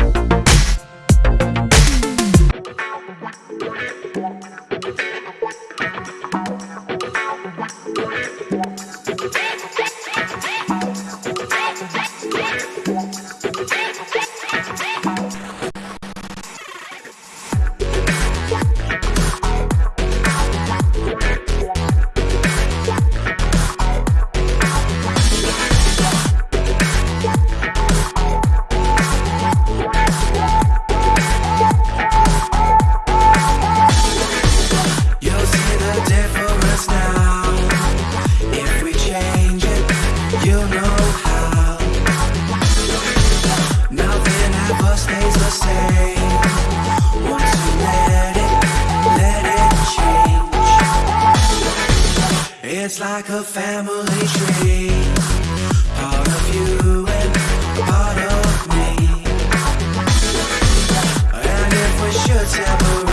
You'll family tree. Part of you and part of me. And if we should separate.